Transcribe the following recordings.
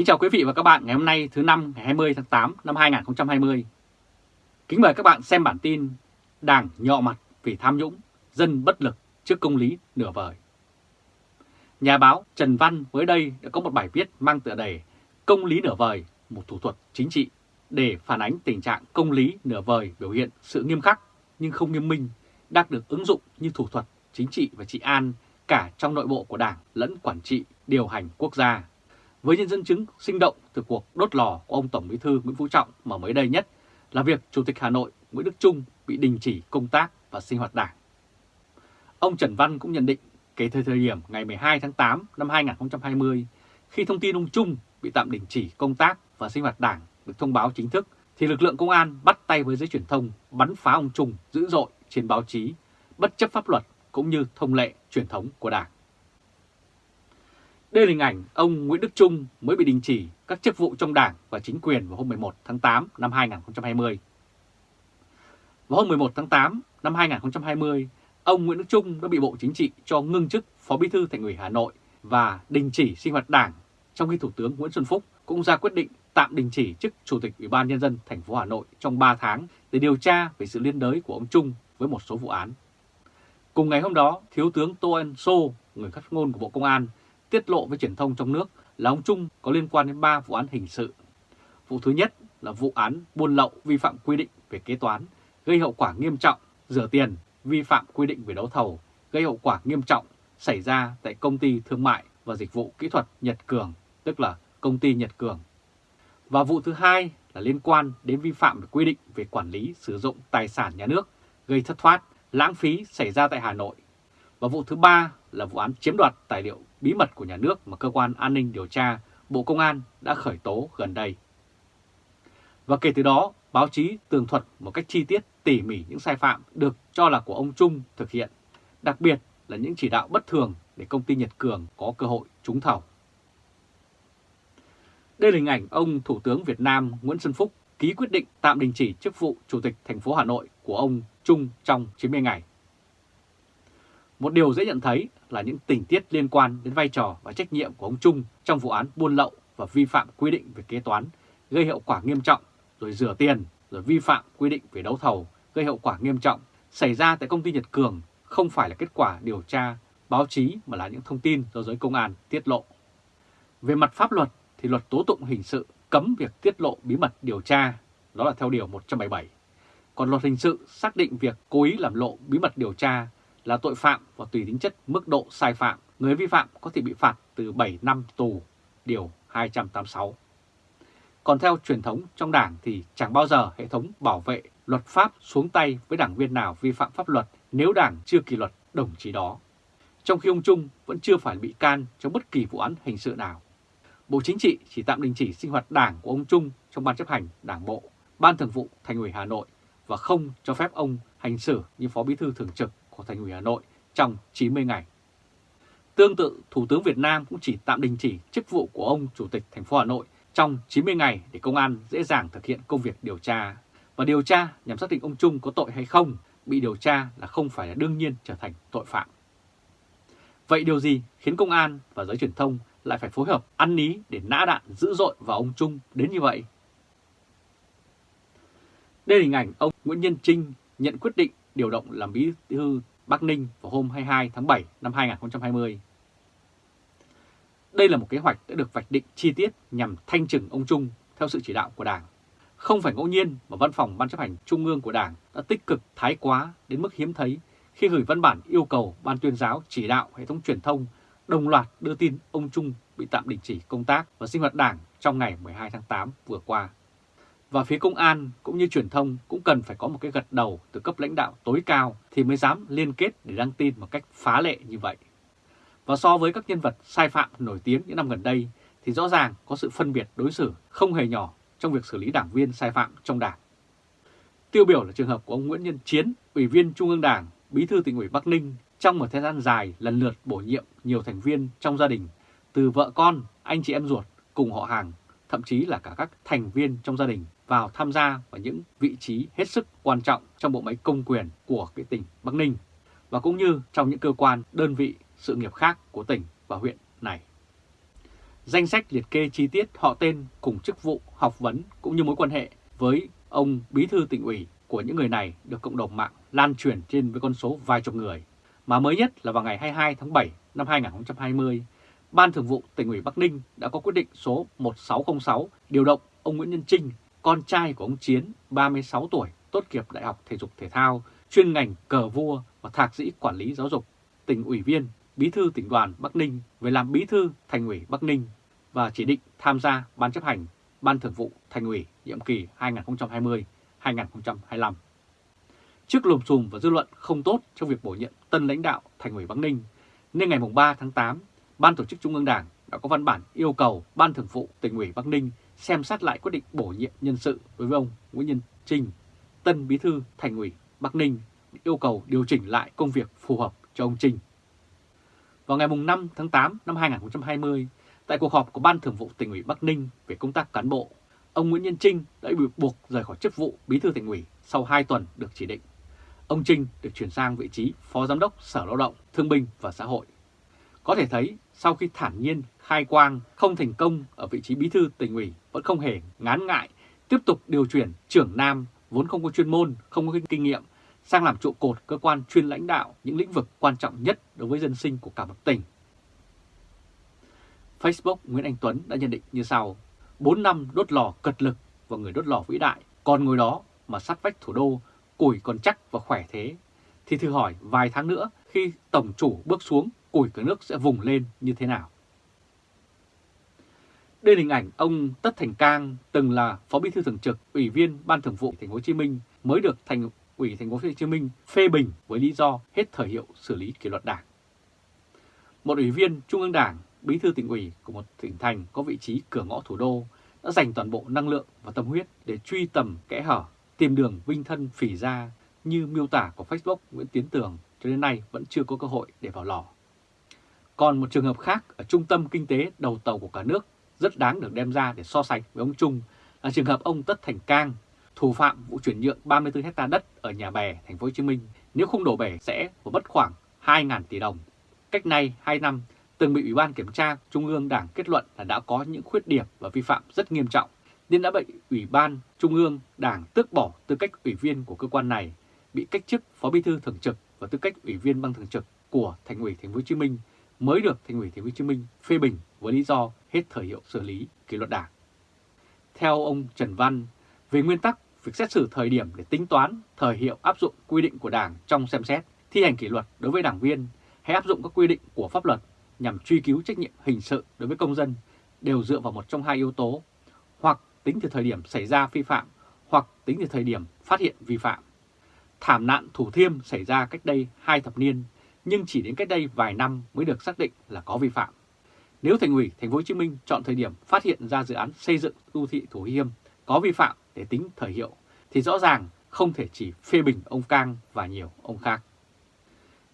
Kính chào quý vị và các bạn ngày hôm nay thứ năm ngày 20 tháng 8 năm 2020. Kính mời các bạn xem bản tin Đảng nhọ mặt vì tham nhũng, dân bất lực trước công lý nửa vời. Nhà báo Trần Văn mới đây đã có một bài viết mang tựa đề Công lý nửa vời, một thủ thuật chính trị để phản ánh tình trạng công lý nửa vời biểu hiện sự nghiêm khắc nhưng không nghiêm minh đang được ứng dụng như thủ thuật chính trị và trị an cả trong nội bộ của Đảng lẫn quản trị điều hành quốc gia. Với những dân chứng sinh động từ cuộc đốt lò của ông Tổng Bí thư Nguyễn Phú Trọng mà mới đây nhất là việc Chủ tịch Hà Nội Nguyễn Đức Trung bị đình chỉ công tác và sinh hoạt đảng. Ông Trần Văn cũng nhận định kể từ thời điểm ngày 12 tháng 8 năm 2020 khi thông tin ông Trung bị tạm đình chỉ công tác và sinh hoạt đảng được thông báo chính thức, thì lực lượng công an bắt tay với giới truyền thông bắn phá ông Trung dữ dội trên báo chí, bất chấp pháp luật cũng như thông lệ truyền thống của đảng. Đây là hình ảnh ông Nguyễn Đức Trung mới bị đình chỉ các chức vụ trong đảng và chính quyền vào hôm 11 tháng 8 năm 2020. Vào hôm 11 tháng 8 năm 2020, ông Nguyễn Đức Trung đã bị Bộ Chính trị cho ngưng chức Phó Bí thư Thành ủy Hà Nội và đình chỉ sinh hoạt đảng, trong khi Thủ tướng Nguyễn Xuân Phúc cũng ra quyết định tạm đình chỉ chức Chủ tịch Ủy ban Nhân dân thành phố Hà Nội trong 3 tháng để điều tra về sự liên đới của ông Trung với một số vụ án. Cùng ngày hôm đó, Thiếu tướng Tô Ân Sô, người phát ngôn của Bộ Công an, tiết lộ với truyền thông trong nước là ông Trung có liên quan đến 3 vụ án hình sự. Vụ thứ nhất là vụ án buôn lậu vi phạm quy định về kế toán, gây hậu quả nghiêm trọng, rửa tiền, vi phạm quy định về đấu thầu, gây hậu quả nghiêm trọng xảy ra tại công ty thương mại và dịch vụ kỹ thuật Nhật Cường, tức là công ty Nhật Cường. Và vụ thứ hai là liên quan đến vi phạm về quy định về quản lý sử dụng tài sản nhà nước, gây thất thoát, lãng phí xảy ra tại Hà Nội. Và vụ thứ ba là vụ án chiếm đoạt tài liệu bí mật của nhà nước mà Cơ quan An ninh Điều tra Bộ Công an đã khởi tố gần đây. Và kể từ đó, báo chí tường thuật một cách chi tiết tỉ mỉ những sai phạm được cho là của ông Trung thực hiện, đặc biệt là những chỉ đạo bất thường để công ty Nhật Cường có cơ hội trúng thầu. Đây là hình ảnh ông Thủ tướng Việt Nam Nguyễn Xuân Phúc ký quyết định tạm đình chỉ chức vụ Chủ tịch thành phố Hà Nội của ông Trung trong 90 ngày. Một điều dễ nhận thấy là những tình tiết liên quan đến vai trò và trách nhiệm của ông Trung trong vụ án buôn lậu và vi phạm quy định về kế toán gây hậu quả nghiêm trọng, rồi rửa tiền, rồi vi phạm quy định về đấu thầu gây hậu quả nghiêm trọng xảy ra tại công ty Nhật Cường không phải là kết quả điều tra báo chí mà là những thông tin do giới công an tiết lộ. Về mặt pháp luật thì luật tố tụng hình sự cấm việc tiết lộ bí mật điều tra, đó là theo Điều 177. Còn luật hình sự xác định việc cố ý làm lộ bí mật điều tra là tội phạm và tùy tính chất mức độ sai phạm, người vi phạm có thể bị phạt từ 7 năm tù, Điều 286. Còn theo truyền thống trong đảng thì chẳng bao giờ hệ thống bảo vệ luật pháp xuống tay với đảng viên nào vi phạm pháp luật nếu đảng chưa kỷ luật đồng chí đó. Trong khi ông Trung vẫn chưa phải bị can trong bất kỳ vụ án hình sự nào. Bộ Chính trị chỉ tạm đình chỉ sinh hoạt đảng của ông Trung trong Ban chấp hành Đảng Bộ, Ban Thường vụ Thành ủy Hà Nội và không cho phép ông hành xử như Phó Bí thư Thường trực của Thành ủy Hà Nội trong 90 ngày. Tương tự, Thủ tướng Việt Nam cũng chỉ tạm đình chỉ chức vụ của ông Chủ tịch thành phố Hà Nội trong 90 ngày để công an dễ dàng thực hiện công việc điều tra. Và điều tra nhằm xác định ông Trung có tội hay không, bị điều tra là không phải là đương nhiên trở thành tội phạm. Vậy điều gì khiến công an và giới truyền thông lại phải phối hợp ăn ní để nã đạn dữ dội vào ông Trung đến như vậy? Đây là hình ảnh ông Nguyễn Nhân Trinh nhận quyết định điều động làm bí thư Bắc Ninh vào hôm 22 tháng 7 năm 2020. Đây là một kế hoạch đã được vạch định chi tiết nhằm thanh trừng ông Trung theo sự chỉ đạo của Đảng. Không phải ngẫu nhiên mà Văn phòng Ban chấp hành Trung ương của Đảng đã tích cực, thái quá đến mức hiếm thấy khi gửi văn bản yêu cầu Ban tuyên giáo chỉ đạo hệ thống truyền thông đồng loạt đưa tin ông Trung bị tạm đình chỉ công tác và sinh hoạt Đảng trong ngày 12 tháng 8 vừa qua. Và phía công an cũng như truyền thông cũng cần phải có một cái gật đầu từ cấp lãnh đạo tối cao thì mới dám liên kết để đăng tin một cách phá lệ như vậy. Và so với các nhân vật sai phạm nổi tiếng những năm gần đây thì rõ ràng có sự phân biệt đối xử không hề nhỏ trong việc xử lý đảng viên sai phạm trong đảng. Tiêu biểu là trường hợp của ông Nguyễn Nhân Chiến, Ủy viên Trung ương Đảng, Bí thư tỉnh ủy Bắc Ninh trong một thời gian dài lần lượt bổ nhiệm nhiều thành viên trong gia đình, từ vợ con, anh chị em ruột cùng họ hàng, thậm chí là cả các thành viên trong gia đình vào tham gia vào những vị trí hết sức quan trọng trong bộ máy công quyền của cái tỉnh Bắc Ninh và cũng như trong những cơ quan, đơn vị, sự nghiệp khác của tỉnh và huyện này. danh sách liệt kê chi tiết họ tên cùng chức vụ, học vấn cũng như mối quan hệ với ông bí thư tỉnh ủy của những người này được cộng đồng mạng lan truyền trên với con số vài chục người. Mà mới nhất là vào ngày 22 tháng 7 năm 2020, Ban Thường vụ tỉnh ủy Bắc Ninh đã có quyết định số 1606 điều động ông Nguyễn Nhân Trinh, con trai của ông Chiến, 36 tuổi, tốt nghiệp Đại học Thể dục Thể thao, chuyên ngành cờ vua và thạc sĩ quản lý giáo dục, tỉnh ủy viên, bí thư tỉnh đoàn Bắc Ninh về làm bí thư thành ủy Bắc Ninh và chỉ định tham gia Ban chấp hành Ban Thường vụ Thành ủy nhiệm kỳ 2020-2025. Trước lùm xùm và dư luận không tốt trong việc bổ nhiệm tân lãnh đạo Thành ủy Bắc Ninh, nên ngày 3 tháng 8, Ban Tổ chức Trung ương Đảng đã có văn bản yêu cầu Ban Thường vụ Tỉnh ủy Bắc Ninh xem xét lại quyết định bổ nhiệm nhân sự đối với ông Nguyễn Nhân Trinh, tân bí thư Thành ủy Bắc Ninh, yêu cầu điều chỉnh lại công việc phù hợp cho ông Trinh. Vào ngày 5 tháng 8 năm 2020, tại cuộc họp của Ban Thường vụ Tỉnh ủy Bắc Ninh về công tác cán bộ, ông Nguyễn Nhân Trinh đã bị buộc rời khỏi chức vụ bí thư tỉnh ủy sau 2 tuần được chỉ định. Ông Trinh được chuyển sang vị trí Phó Giám đốc Sở Lao động, Thương binh và Xã hội. Có thể thấy sau khi thản nhiên khai quang không thành công ở vị trí bí thư tỉnh ủy vẫn không hề ngán ngại tiếp tục điều chuyển trưởng Nam vốn không có chuyên môn, không có kinh nghiệm sang làm trụ cột cơ quan chuyên lãnh đạo những lĩnh vực quan trọng nhất đối với dân sinh của cả một tỉnh. Facebook Nguyễn Anh Tuấn đã nhận định như sau, 4 năm đốt lò cật lực và người đốt lò vĩ đại, còn ngồi đó mà sát vách thủ đô, củi còn chắc và khỏe thế, thì thử hỏi vài tháng nữa khi tổng chủ bước xuống, củi cả nước sẽ vùng lên như thế nào? Đây là hình ảnh ông Tất Thành Cang từng là Phó Bí thư Thường trực, Ủy viên Ban Thường vụ Thành phố Hồ Chí Minh mới được Thành ủy Thành phố Hồ Chí Minh phê bình với lý do hết thời hiệu xử lý kỷ luật đảng. Một ủy viên Trung ương Đảng, Bí thư tỉnh ủy của một tỉnh thành có vị trí cửa ngõ thủ đô đã dành toàn bộ năng lượng và tâm huyết để truy tầm kẽ hở, tìm đường vinh thân phỉ ra như miêu tả của Facebook Nguyễn Tiến Tường cho đến nay vẫn chưa có cơ hội để vào lò. Còn một trường hợp khác ở trung tâm kinh tế đầu tàu của cả nước rất đáng được đem ra để so sánh với ông Trung là trường hợp ông Tất Thành Cang, thủ phạm vụ chuyển nhượng 34 hecta đất ở nhà bè thành phố Hồ Chí Minh, nếu không đổ bể sẽ phải mất khoảng 2.000 tỷ đồng. Cách nay 2 năm từng bị Ủy ban Kiểm tra Trung ương Đảng kết luận là đã có những khuyết điểm và vi phạm rất nghiêm trọng, nên đã bị Ủy ban Trung ương Đảng tước bỏ tư cách ủy viên của cơ quan này, bị cách chức Phó Bí thư Thường trực và tư cách Ủy viên Ban Thường trực của Thành ủy Thành phố Hồ Chí Minh mới được Thành ủy Thành phố Hồ Chí Minh phê bình với lý do hết thời hiệu xử lý kỷ luật đảng. Theo ông Trần Văn, về nguyên tắc, việc xét xử thời điểm để tính toán thời hiệu áp dụng quy định của Đảng trong xem xét thi hành kỷ luật đối với đảng viên hay áp dụng các quy định của pháp luật nhằm truy cứu trách nhiệm hình sự đối với công dân đều dựa vào một trong hai yếu tố, hoặc tính từ thời điểm xảy ra vi phạm, hoặc tính từ thời điểm phát hiện vi phạm. Thảm nạn Thủ Thiêm xảy ra cách đây hai thập niên, nhưng chỉ đến cách đây vài năm mới được xác định là có vi phạm. Nếu Thành ủy Thành phố Hồ Chí Minh chọn thời điểm phát hiện ra dự án xây dựng đô thị Thủ Thiêm có vi phạm để tính thời hiệu, thì rõ ràng không thể chỉ phê bình ông Cang và nhiều ông khác.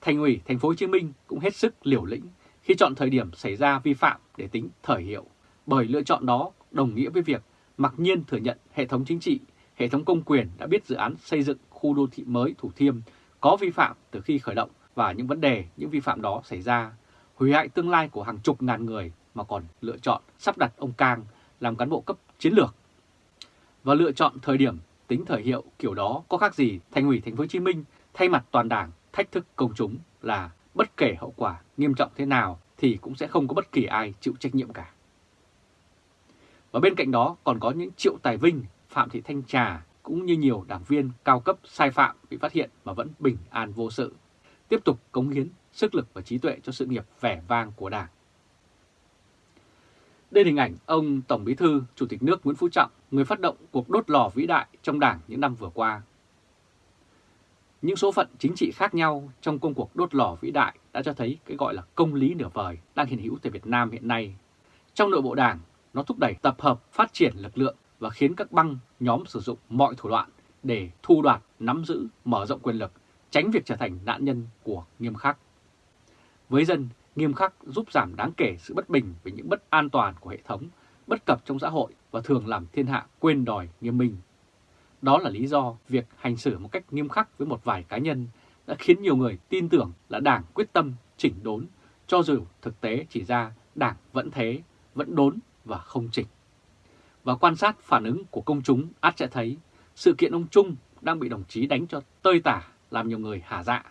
Thành ủy Thành phố Hồ Chí Minh cũng hết sức liều lĩnh khi chọn thời điểm xảy ra vi phạm để tính thời hiệu, bởi lựa chọn đó đồng nghĩa với việc mặc nhiên thừa nhận hệ thống chính trị, hệ thống công quyền đã biết dự án xây dựng khu đô thị mới Thủ Thiêm có vi phạm từ khi khởi động và những vấn đề, những vi phạm đó xảy ra, hủy hại tương lai của hàng chục ngàn người mà còn lựa chọn sắp đặt ông Cang làm cán bộ cấp chiến lược. Và lựa chọn thời điểm tính thời hiệu kiểu đó có khác gì Thành ủy Thành phố Hồ Chí Minh thay mặt toàn đảng thách thức công chúng là bất kể hậu quả nghiêm trọng thế nào thì cũng sẽ không có bất kỳ ai chịu trách nhiệm cả. Và bên cạnh đó còn có những Triệu Tài Vinh, Phạm Thị Thanh Trà cũng như nhiều đảng viên cao cấp sai phạm bị phát hiện mà vẫn bình an vô sự, tiếp tục cống hiến sức lực và trí tuệ cho sự nghiệp vẻ vang của Đảng. Đây là hình ảnh ông Tổng Bí thư, Chủ tịch nước Nguyễn Phú Trọng, người phát động cuộc đốt lò vĩ đại trong Đảng những năm vừa qua. Những số phận chính trị khác nhau trong công cuộc đốt lò vĩ đại đã cho thấy cái gọi là công lý nửa vời đang hiện hữu tại Việt Nam hiện nay. Trong nội bộ Đảng, nó thúc đẩy tập hợp phát triển lực lượng và khiến các băng nhóm sử dụng mọi thủ đoạn để thu đoạt, nắm giữ, mở rộng quyền lực, tránh việc trở thành nạn nhân của nghiêm khắc. Với dân, nghiêm khắc giúp giảm đáng kể sự bất bình về những bất an toàn của hệ thống, bất cập trong xã hội và thường làm thiên hạ quên đòi nghiêm minh. Đó là lý do việc hành xử một cách nghiêm khắc với một vài cá nhân đã khiến nhiều người tin tưởng là Đảng quyết tâm chỉnh đốn, cho dù thực tế chỉ ra Đảng vẫn thế, vẫn đốn và không chỉnh. Và quan sát phản ứng của công chúng át sẽ thấy sự kiện ông Trung đang bị đồng chí đánh cho tơi tả làm nhiều người hả dạ.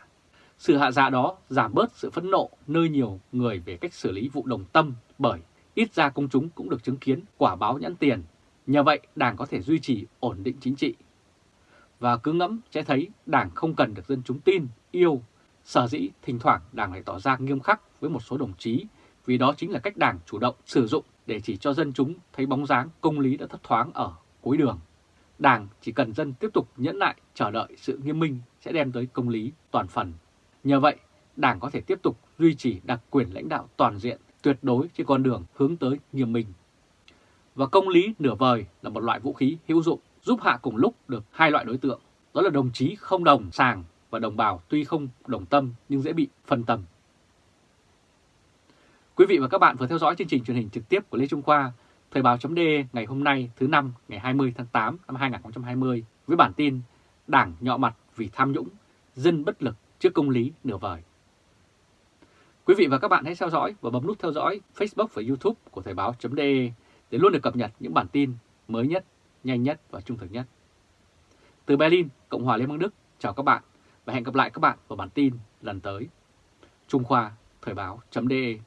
Sự hạ dạ đó giảm bớt sự phẫn nộ nơi nhiều người về cách xử lý vụ đồng tâm bởi ít ra công chúng cũng được chứng kiến quả báo nhãn tiền. Nhờ vậy Đảng có thể duy trì ổn định chính trị. Và cứ ngẫm sẽ thấy Đảng không cần được dân chúng tin, yêu. Sở dĩ thỉnh thoảng Đảng lại tỏ ra nghiêm khắc với một số đồng chí vì đó chính là cách Đảng chủ động sử dụng để chỉ cho dân chúng thấy bóng dáng công lý đã thất thoáng ở cuối đường. Đảng chỉ cần dân tiếp tục nhẫn nại chờ đợi sự nghiêm minh sẽ đem tới công lý toàn phần. Nhờ vậy, Đảng có thể tiếp tục duy trì đặc quyền lãnh đạo toàn diện tuyệt đối trên con đường hướng tới nghiêm minh. Và công lý nửa vời là một loại vũ khí hữu dụng giúp hạ cùng lúc được hai loại đối tượng, đó là đồng chí không đồng sàng và đồng bào tuy không đồng tâm nhưng dễ bị phân tâm. Quý vị và các bạn vừa theo dõi chương trình truyền hình trực tiếp của Lê Trung Khoa, Thời báo chấm ngày hôm nay thứ năm ngày 20 tháng 8 năm 2020 với bản tin Đảng nhọ mặt vì tham nhũng, dân bất lực trước công lý nửa vời. Quý vị và các bạn hãy theo dõi và bấm nút theo dõi Facebook và YouTube của Thời báo.de để luôn được cập nhật những bản tin mới nhất, nhanh nhất và trung thực nhất. Từ Berlin, Cộng hòa Liên bang Đức, chào các bạn và hẹn gặp lại các bạn vào bản tin lần tới. Trung Khoa, Thời báo.de